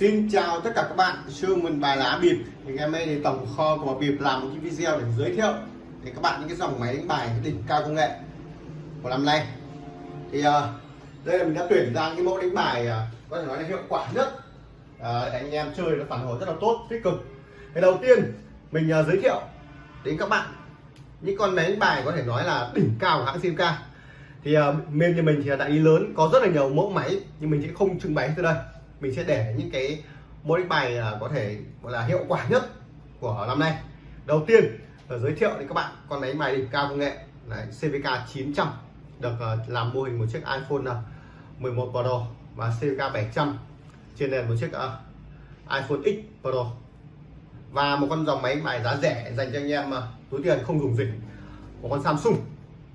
Xin chào tất cả các bạn, Sương mình bài lá bịp. Thì ngày hôm nay thì tổng kho của bịp làm một cái video để giới thiệu để các bạn những cái dòng máy đánh bài đỉnh cao công nghệ của năm nay. Thì uh, đây là mình đã tuyển ra những mẫu đánh bài uh, có thể nói là hiệu quả nhất. Uh, anh em chơi nó phản hồi rất là tốt tích cực. Cái đầu tiên mình uh, giới thiệu đến các bạn những con máy đánh bài có thể nói là đỉnh cao của hãng simca. thì uh, bên như mình thì là đại lý lớn có rất là nhiều mẫu máy nhưng mình sẽ không trưng bày từ đây mình sẽ để những cái môn đánh bài có thể gọi là hiệu quả nhất của năm nay. Đầu tiên là giới thiệu đến các bạn con máy bài đỉnh cao công nghệ Đấy, CVK 900 được ờ, làm mô hình một chiếc iPhone ờ, 11 Pro và CVK 700 trên nền một chiếc ờ, iPhone X Pro. Và một con dòng máy bài giá rẻ dành cho anh em túi tiền không dùng dịch. Một con Samsung.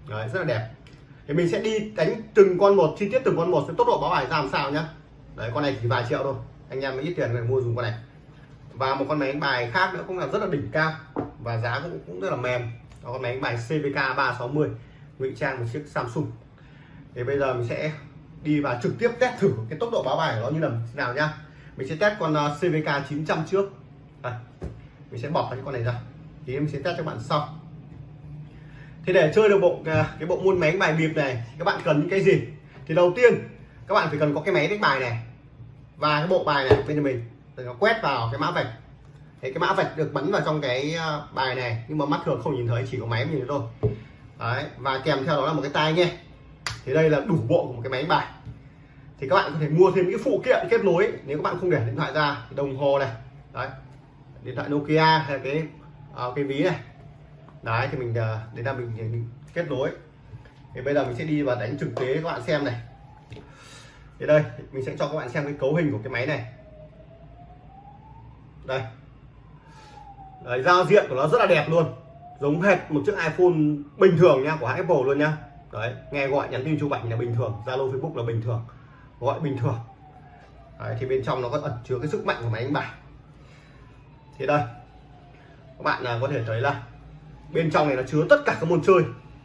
Đấy, rất là đẹp. Thì mình sẽ đi đánh từng con một chi tiết từng con một sẽ tốc độ báo bài ra làm sao nhá đấy, con này chỉ vài triệu thôi. Anh em ít tiền để mua dùng con này. Và một con máy đánh bài khác nữa cũng là rất là đỉnh cao và giá cũng cũng rất là mềm. Đó, con máy đánh bài CVK 360 ngụy trang một chiếc Samsung. Thì bây giờ mình sẽ đi và trực tiếp test thử cái tốc độ báo bài của nó như là thế nào nhá. Mình sẽ test con ờ, CVK 900 trước. Đây. mình sẽ bỏ cái con này ra. Thì mình sẽ test cho bạn sau. Thì để chơi được bộ ờ, cái bộ môn máy đánh bài bịp này, các bạn cần những cái gì? Thì đầu tiên, các bạn phải cần có cái máy đánh bài này và cái bộ bài này bên mình thì nó quét vào cái mã vạch. Thì cái mã vạch được bắn vào trong cái ờ, bài này nhưng mà mắt thường không nhìn thấy chỉ có máy nhìn thấy thôi. Đấy và kèm theo đó là một cái tai nghe. Thì đây là đủ bộ của một cái máy bài. Thì các bạn có thể mua thêm những phụ kiện kết nối nếu các bạn không để điện thoại ra đồng hồ này đấy điện thoại Nokia hay cái uh, cái ví này. Đấy thì mình uh, để là mình, mình kết nối. Thì bây giờ mình sẽ đi và đánh trực tế các bạn xem này thì đây mình sẽ cho các bạn xem cái cấu hình của cái máy này. Đây. Đấy, giao diện của nó rất là đẹp luôn. Giống hệt một chiếc iPhone bình thường nha của hãng Apple luôn nha. Đấy nghe gọi nhắn tin chụp ảnh là bình thường Zalo Facebook là bình thường. Gọi bình thường. Đấy, thì bên trong nó có ẩn chứa cái sức mạnh của máy đánh bài. Thì đây. Các bạn là có thể thấy là bên trong này nó chứa tất cả các môn chơi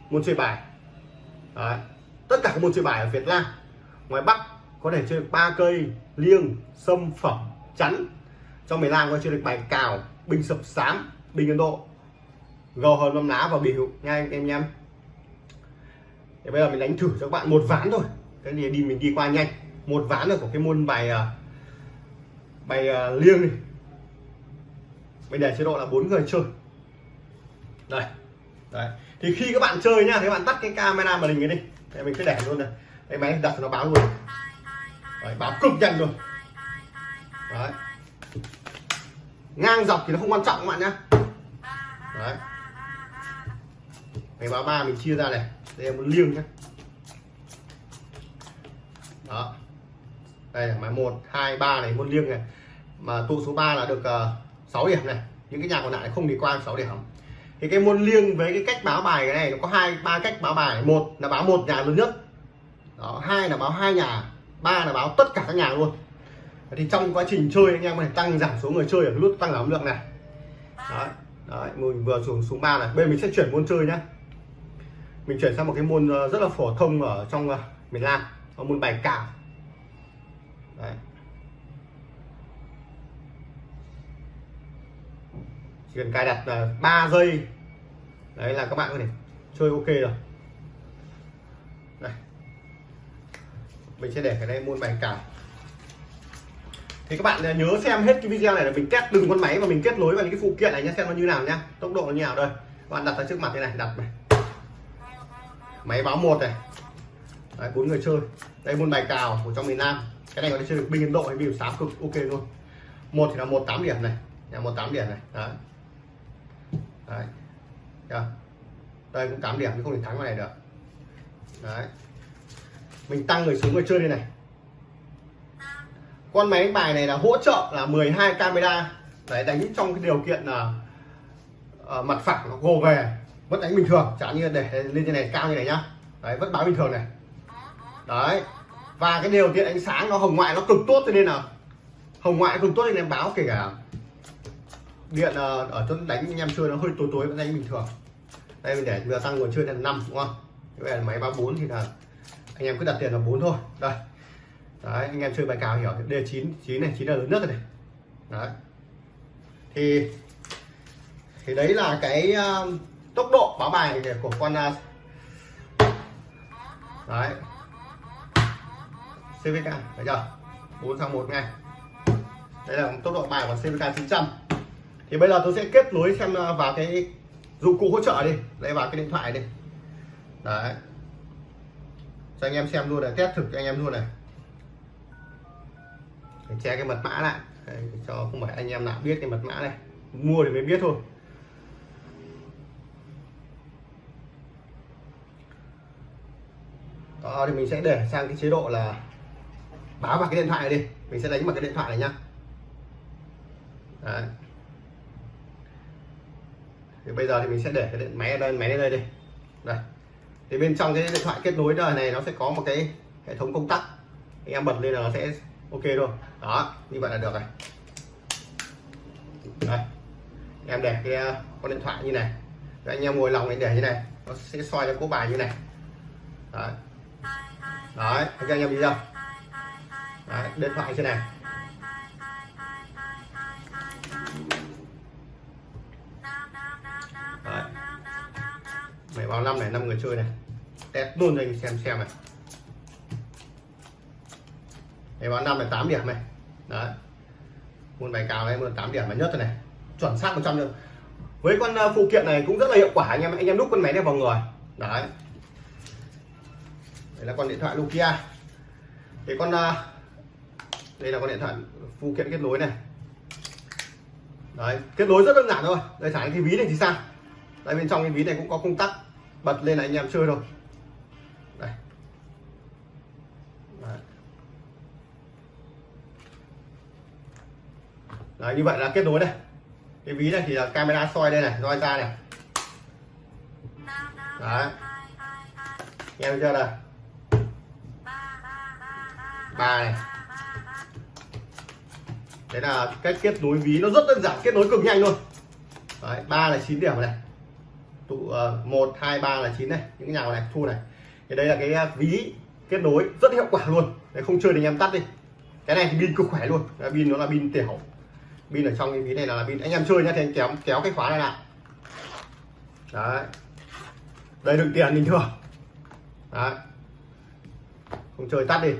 môn chơi bài. Đấy. tất cả các môn chơi bài ở Việt Nam. Ngoài Bắc có thể chơi được ba cây liêng sâm phẩm chắn. Trong miền Nam có chơi được bài cào bình sập sám bình Ấn Độ. Gầu hòn mâm lá và biểu nha anh em nhé. Thì bây giờ mình đánh thử cho các bạn một ván thôi. Cái gì đi mình đi qua nhanh. Một ván thôi của cái môn bài à, bài uh, liêng này mình để chế độ là bốn người chơi. Đây đấy. Thì khi các bạn chơi nhá thì các bạn tắt cái camera màn hình này đi. Để mình cứ để luôn này. Cái máy đặt nó báo luôn đấy, báo cực nhanh luôn. Đấy. Ngang dọc thì nó không quan trọng các bạn nhé, đấy. Máy báo ba mình chia ra này. Đây là một liêng nhé đó. Đây là máy một hai ba này môn liêng này. Mà tụ số 3 là được ờ, uh, 6 điểm này. Những cái nhà còn lại không đi qua 6 điểm. Thì cái môn liêng với cái cách báo bài cái này nó có hai ba cách báo bài. Một là báo một nhà lớn nhất. Đó hai là báo hai nhà ba là báo tất cả các nhà luôn. Thì trong quá trình chơi anh em có thể tăng giảm số người chơi ở cái nút tăng giảm lượng này. Đấy, đấy mình vừa xuống xuống ba này. Bên mình sẽ chuyển môn chơi nhá. Mình chuyển sang một cái môn ờ, rất là phổ thông ở trong ờ, miền Nam. Môn bài cào. Đấy. chỉ cần cài đặt ờ, là 3 giây. Đấy là các bạn có thể chơi ok rồi. Mình sẽ để cái đây môn bài cào thì các bạn à, nhớ xem hết cái video này là mình test từng con máy và mình kết nối vào những cái phụ kiện này nhé xem nó như nào nhá tốc độ nó như nào đây. Các bạn đặt ra trước mặt thế này đặt này. Máy báo một này. Đấy, bốn người chơi. Đây môn bài cào của trong miền Nam. Cái này có thể chơi được binh Ấn Độ hay binh sám cực ok luôn. Một thì là một tám điểm này. Nhà một tám điểm này. Đấy. Đấy. Đây cũng tám điểm nhưng không thể thắng vào này được. Đấy mình tăng người xuống người chơi đây này. Con máy đánh bài này là hỗ trợ là 12 camera. Để đánh trong cái điều kiện là uh, mặt phẳng nó gồ về. Vẫn đánh bình thường chẳng như để lên trên này cao như này nhá. Đấy vẫn báo bình thường này. Đấy. Và cái điều kiện ánh sáng nó hồng ngoại nó cực tốt cho nên là hồng ngoại cực tốt nên em báo kể cả điện ờ, ở chỗ đánh anh em chơi nó hơi tối tối vẫn đánh bình thường. Đây mình để vừa tăng nguồn chơi là năm đúng không? Như vậy là máy báo bốn thì là anh em cứ đặt tiền là bốn thôi. Đây. Đấy anh em chơi bài cào hiểu. Đây là chín chín này chín là lớn nhất rồi này. Đấy. Thì thì đấy là cái uh, tốc độ báo bài của con uh, đấy. CVK thấy chưa? 4 sang 1 ngay. Đây là tốc độ bài của CVK 900 thì bây giờ tôi sẽ kết nối xem ờ, vào cái dụng cụ hỗ trợ đi. Lấy vào cái điện thoại đi. Đấy cho anh em xem luôn này test thực cho anh em luôn này. Để che cái mật mã lại. Đấy, cho không phải anh em nào biết cái mật mã này. Mua thì mới biết thôi. Đó thì mình sẽ để sang cái chế độ là báo vào cái điện thoại này đi. Mình sẽ đánh vào cái điện thoại này nhá. Đấy. thì bây giờ thì mình sẽ để cái điện máy lên đây máy lên đây đi. Đây thì bên trong cái điện thoại kết nối đời này nó sẽ có một cái hệ thống công tắc. Anh em bật lên là nó sẽ ok luôn. Đó như vậy là được rồi. Đây. Em để cái ờ, con điện thoại như này. Rồi anh em ngồi lòng anh để như này. Nó sẽ soi cho cố bài như này. Đấy. Đấy anh em đi đâu đấy, điện thoại như này. Bảy vào năm này năm người chơi này. Test luôn cho anh xem xem này. Bảy vào năm này tám điểm này. Đấy. Môn bài cào này, môn tám điểm là nhất này. Chuẩn xác 100 trăm với con ờ, phụ kiện này cũng rất là hiệu quả, anh em anh em đúc con máy này vào người. Đấy. Đây là con điện thoại Nokia. Cái con ờ, đây là con điện thoại phụ kiện kết nối này. Đấy, kết nối rất đơn giản thôi. Đây thả cái ví này thì sao? Đây bên trong cái ví này cũng có công tắc. Bật lên là anh em chơi rồi, đây. Đấy. Đấy, như vậy là kết nối đây. Cái ví này thì là camera soi đây này soi ra này. Đấy. Em chưa đây? Ba này. Đấy là cách kết nối ví nó rất đơn giản kết nối cực nhanh luôn. Đấy ba là 9 điểm này tụ uh, một hai ba là chín này những cái nhà này thu này. Thì đây là cái ờ, ví kết nối rất hiệu quả luôn. Đấy không chơi thì anh em tắt đi. Cái này thì pin cực khỏe luôn. Đấy, pin nó là pin tiểu. Pin ở trong cái ví này là pin. Anh em chơi nhá thì anh kéo kéo cái khóa này lại. Đấy. Đây đựng tiền bình thường. Đấy. Không chơi tắt đi.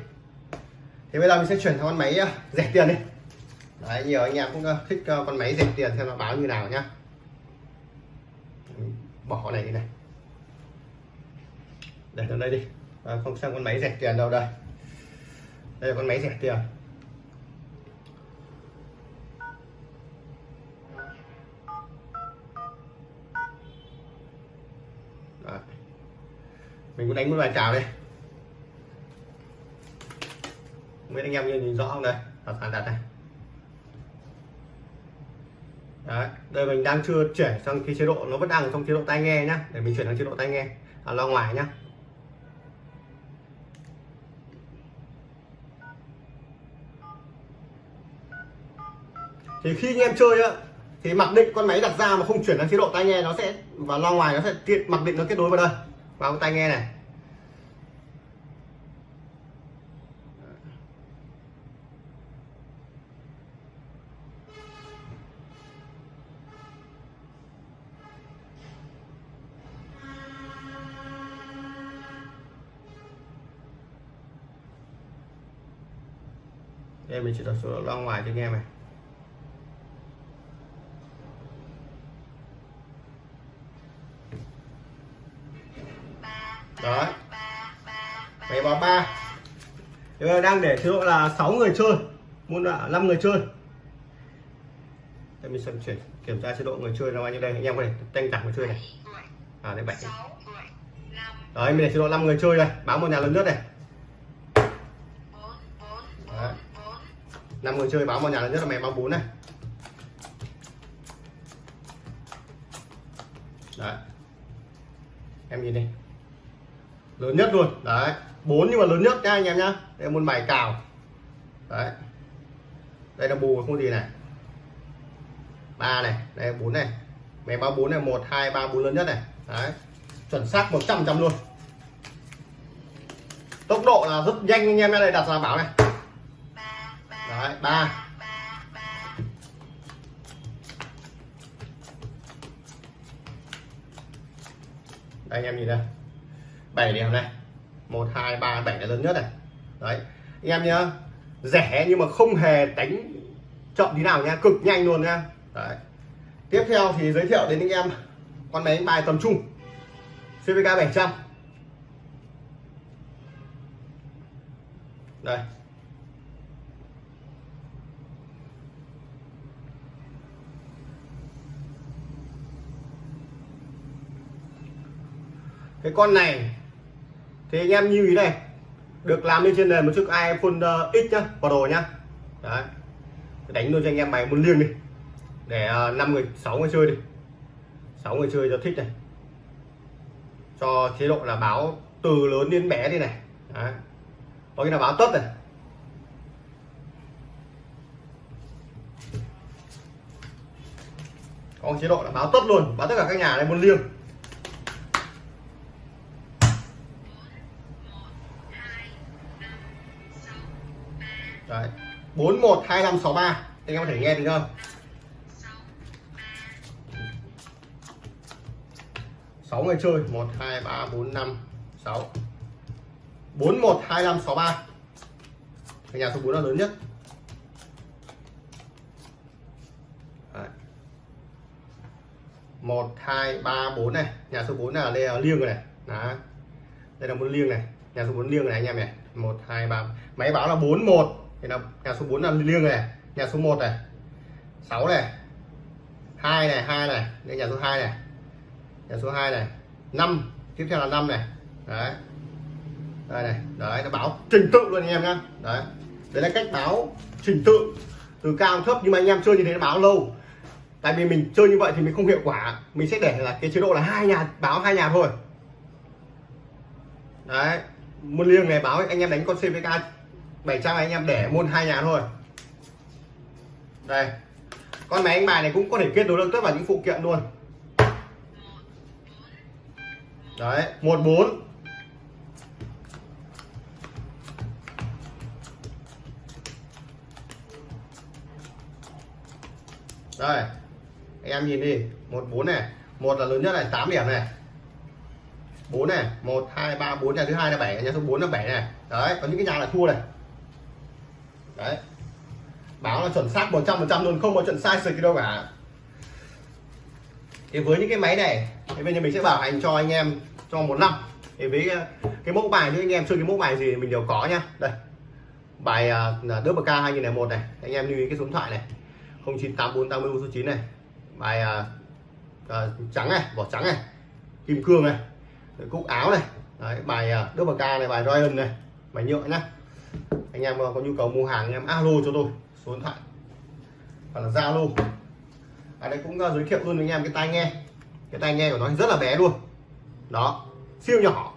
Thì bây giờ mình sẽ chuyển sang con máy ờ, rẻ tiền đi. Đấy nhiều anh em cũng thích con máy rẻ tiền xem nó báo như nào nhá bỏ con này đi này. Để vào đây đi. À, không sang con máy rẻ tiền đâu đây? Đây là con máy rẻ tiền. Đấy. mình cũng đánh một bài chào đây mấy anh em nhìn rõ không đây? Đặt đặt này Đấy, đây mình đang chưa chuyển sang cái chế độ nó vẫn đang ở trong chế độ tai nghe nhá. Để mình chuyển sang chế độ tai nghe. À, lo ngoài nhá. Thì khi anh em chơi á thì mặc định con máy đặt ra mà không chuyển sang chế độ tai nghe nó sẽ và lo ngoài nó sẽ tiện mặc định nó kết nối vào đây. Vào cái tai nghe này. Chỉ đặt số lo ngoài cho anh em này. Đó máy báo ba. Đang để chế độ là 6 người chơi. Muốn là 5 người chơi. Đây mình sẽ chuyển kiểm tra chế độ người chơi là bao nhiêu đây. Anh em có thể tăng giảm người chơi này. À đây bảy. Đấy mình để chế độ 5 người chơi đây. Báo một nhà lớn nhất này năm người chơi báo vào nhà lớn nhất là mẹ báo 4 này. Đấy. Em nhìn đi. Lớn nhất luôn. Đấy. Bốn nhưng mà lớn nhất nha anh em nhá. Đây là môn bài cào. Đấy. Đây là bù không gì này. Ba này. Đây bốn này. Mẹ báo bốn này. Một, hai, ba, bốn lớn nhất này. Đấy. Chuẩn xác 100 trăm luôn. Tốc độ là rất nhanh anh em đây đặt ra bảo này ba. Đây, anh em nhìn đây. Bảy điểm này. Một, hai, ba, bảy là lớn nhất này. Đấy. Anh em nhá rẻ nhưng mà không hề đánh chậm tí nào nha, cực nhanh luôn nha. Đấy. Tiếp theo thì giới thiệu đến anh em con máy đánh bài tầm trung. CVK 700 đây. Cái con này, thì anh em lưu ý này, được làm lên trên nền một chiếc iPhone ờ, X nhá đồ nhá. Đấy. Đánh luôn cho anh em bài muốn liêng đi. Để ờ, năm 5 người 6 người chơi đi. 6 người chơi cho thích này. Cho chế độ là báo từ lớn đến bé đi này. Đấy. có cái là báo tất này. Có chế độ là báo tất luôn. Báo tất cả các nhà này muốn liêng. Đấy. bốn một hai năm sáu ba. Anh em có thể nghe được không sáu người chơi. Một, hai, ba, bốn, năm, sáu. bốn một hai năm sáu ba. Nhà số 4 là lớn nhất. Một, hai, ba, bốn này. Nhà số 4 là đây là liêng rồi này. Đó đây là một liêng này. Nhà số 4 liêng này anh em này một, hai, ba. Máy báo là bốn một thì là nhà số 4 là liêng này, nhà số 1 này 6 này, hai này hai này, đây nhà số 2 này, nhà số 2 này 5 tiếp theo là 5 này. Đấy. Đây này, đấy, nó báo trình tự luôn anh em nhá. Đấy. Đấy là cách báo trình tự từ cao thấp, nhưng mà anh em chơi như thế nó báo lâu. Tại vì mình chơi như vậy thì mình không hiệu quả. Mình sẽ để là cái chế độ là hai nhà, báo hai nhà thôi. Đấy. Một liêng này báo anh em đánh con CVK 700 anh em để môn hai nhà thôi. Đây. Con máy đánh bài này cũng có thể kết nối được tất cả những phụ kiện luôn. Đấy, một bốn. Đây. Anh em nhìn đi, một bốn này. Một là lớn nhất này 8 điểm này. 4 này 1 2 3 4 nhà thứ hai là 7 nhà thứ 4 là 7 này. Đấy, có những cái nhà là thua này báo là chuẩn xác 100 phần trăm luôn không có chuyện sai sự đâu cả. Thì với những cái máy này thì bây giờ mình sẽ bảo hành cho anh em trong một năm. Thì với ờ, cái mẫu bài như anh em chơi cái mẫu bài gì mình đều có nhá. Đây bài uh, đớp k 2001 này. Anh em lưu ý cái số điện thoại này. 098480 số 9 này. Bài uh, uh, trắng này vỏ trắng này kim cương này cúc áo này. Đấy, bài uh, đớp ca này bài Ryan này bài nhựa nhá. Anh em có nhu cầu mua hàng anh em alo cho tôi số điện thoại. Hoặc là zalo. Ở đây cũng ờ, giới thiệu luôn với anh em cái tai nghe. Cái tai nghe của nó rất là bé luôn. Đó, siêu nhỏ.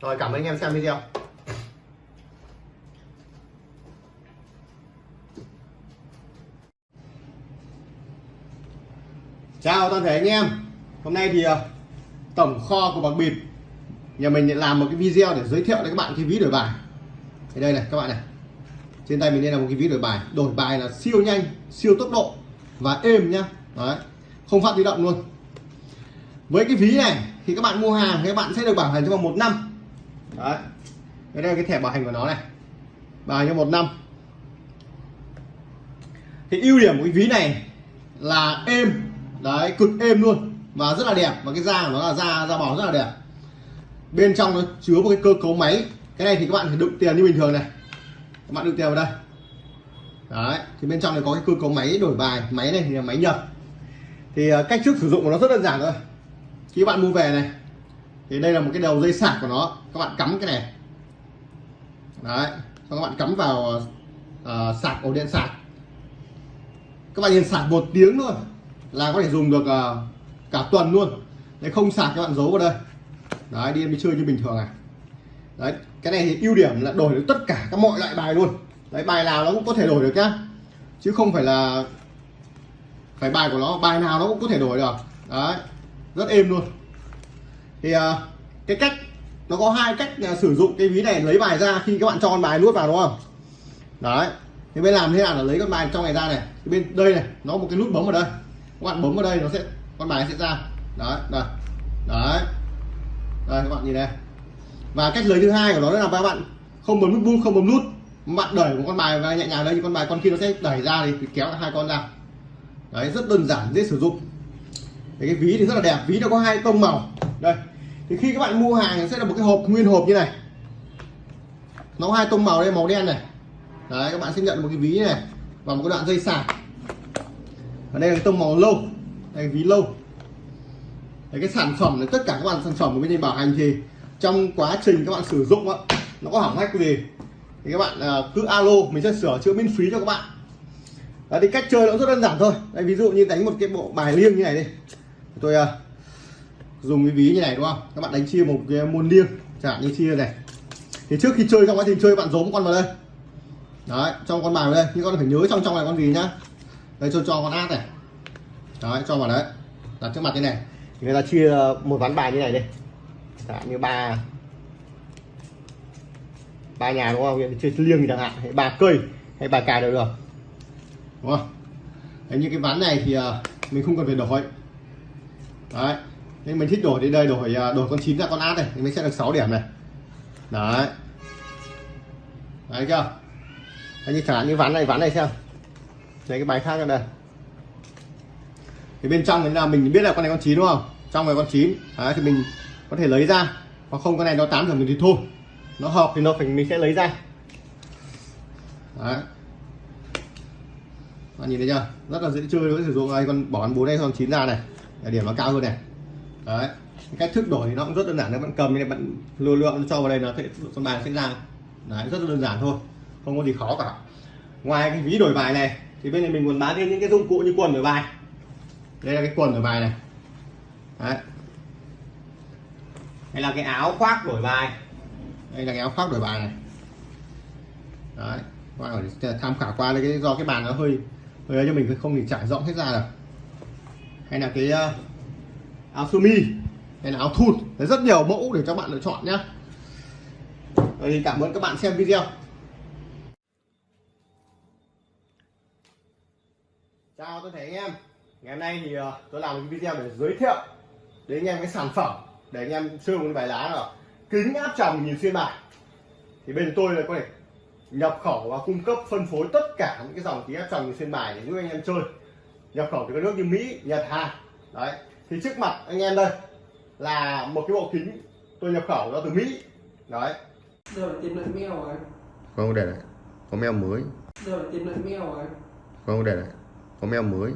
Rồi, cảm ơn anh em xem video. Chào toàn thể anh em. Hôm nay thì ờ, tổng kho của bạc bịp nhà mình làm một cái video để giới thiệu đến các bạn cái ví đổi bài. Thì đây này, các bạn này trên tay mình đây là một cái ví đổi bài. Đổi bài là siêu nhanh, siêu tốc độ và êm nhá. Đấy, không phát di động luôn. Với cái ví này, thì các bạn mua hàng các bạn sẽ được bảo hành trong vòng một năm. Đấy đây là cái thẻ bảo hành của nó này. Bảo hành trong một năm. Thì ưu điểm của cái ví này là êm. Đấy, cực êm luôn và rất là đẹp. Và cái da của nó là da da bò rất là đẹp. Bên trong nó chứa một cái cơ cấu máy. Cái này thì các bạn phải đựng tiền như bình thường này các bạn đựng tiền vào đây. Đấy thì bên trong này có cái cơ cấu máy đổi bài. Máy này thì là máy nhập. Thì à, cách trước sử dụng của nó rất đơn giản thôi. Khi bạn mua về này thì đây là một cái đầu dây sạc của nó. Các bạn cắm cái này. Đấy các bạn cắm vào uh, sạc ổ điện sạc. Các bạn nhìn sạc một tiếng thôi là có thể dùng được uh, cả tuần luôn. Đấy không sạc các bạn giấu vào đây. Đấy đi em đi chơi như bình thường này đấy cái này thì ưu điểm là đổi được tất cả các mọi loại bài luôn. Đấy bài nào nó cũng có thể đổi được nhá. Chứ không phải là phải bài của nó bài nào nó cũng có thể đổi được. Đấy rất êm luôn. Thì uh, cái cách nó có hai cách uh, sử dụng cái ví này lấy bài ra khi các bạn cho con bài nuốt vào đúng không? Đấy thì bên làm thế nào là lấy con bài trong này ra này? Thì bên đây này nó có một cái nút bấm ở đây. Các bạn bấm vào đây nó sẽ con bài sẽ ra. Đấy đây. Đấy. Đây các bạn nhìn đây và cách lấy thứ hai của nó là các bạn không bấm nút bút không bấm nút. Bạn đẩy một con bài và nhẹ nhàng đây thì con bài con kia nó sẽ đẩy ra thì kéo hai con ra. Đấy rất đơn giản dễ sử dụng. Đấy, cái ví thì rất là đẹp ví nó có hai tông màu. Đây thì khi các bạn mua hàng sẽ là một cái hộp nguyên hộp như này. Nó có hai tông màu đây màu đen này. Đấy các bạn sẽ nhận một cái ví này và một cái đoạn dây sạc ở đây là cái tông màu lâu đây ví lâu. Đấy, cái sản phẩm này tất cả các bạn sản phẩm của bên đây bảo hành thì trong quá trình các bạn sử dụng á nó có hỏng hách gì thì các bạn à, cứ alo mình sẽ sửa chữa miễn phí cho các bạn. Đó thì cách chơi nó rất đơn giản thôi. Đây ví dụ như đánh một cái bộ bài liêng như này đi. Tôi uh, dùng cái ví như này đúng không? Các bạn đánh chia một cái môn liêng chẳng hạn như chia này. Thì trước khi chơi trong quá trình chơi bạn giấu một con vào đây. Đấy trong con bài vào đây. Nhưng con phải nhớ trong trong này con gì nhá. Đây cho cho con át này. Đấy cho vào đấy. Đặt trước mặt thế này. Thì người ta chia một ván bài như này đi hạn như ba. Ba nhà đúng không? Chơi liêng thì chẳng hạn. Hay ba cây hay ba cài đều được. Đúng không? Đấy, như cái ván này thì ờ, mình không cần phải đổi. Đấy. Nên mình thích đổi đến đây đổi ờ, đổi con chín ra con át này thì mình sẽ được 6 điểm này. Đấy. Đấy chưa? Đấy, như chẳng hạn như ván này ván này xem. Lấy cái bài khác ra đây. Thì bên trong là mình biết là con này con chín đúng không? Trong này con chín. Đấy, thì mình có thể lấy ra. Hoặc không, con này nó tám giờ mình thì thôi. Nó hợp thì nó phải, mình sẽ lấy ra. Đấy. Bạn nhìn thấy chưa? Rất là dễ chơi đối với sử dụng. Này con bỏ con bốn đây con chín ra này. Để điểm nó cao hơn này. Đấy. Cách thức đổi thì nó cũng rất đơn giản. Các bạn cầm này bạn lưu lượng cho vào đây nó sẽ con bài sẽ ra. Đấy, rất là đơn giản thôi. Không có gì khó cả. Ngoài cái ví đổi bài này, thì bên này mình còn bán thêm những cái dụng cụ như quần đổi bài. Đây là cái quần đổi bài này. Đấy hay là cái áo khoác đổi bài. Đây là cái áo khoác đổi bài này. Đấy tham khảo qua đây cái do cái bàn nó hơi hơi cho mình không thì trải rộng hết ra được. Hay là cái uh, áo sơ mi hay là áo thun. Đấy, rất nhiều mẫu để cho bạn lựa chọn nhé. Rồi thì cảm ơn các bạn xem video. Chào tôi thấy anh em. Ngày hôm nay thì uh, tôi làm một cái video để giới thiệu đến anh em cái sản phẩm để anh em chơi một bài lá là kính áp tròng nhìn xuyên bài. Thì bên tôi là có thể nhập khẩu và cung cấp phân phối tất cả những cái dòng kính áp tròng nhìn xuyên bài để giúp anh em chơi. Nhập khẩu từ các nước như Mỹ, Nhật, Hàn. Đấy. Thì trước mặt anh em đây là một cái bộ kính tôi nhập khẩu ra từ Mỹ. Đấy. Giờ tìm lại mail rồi không để này có mail mới. Giờ tìm lại mail rồi không để này có mail mới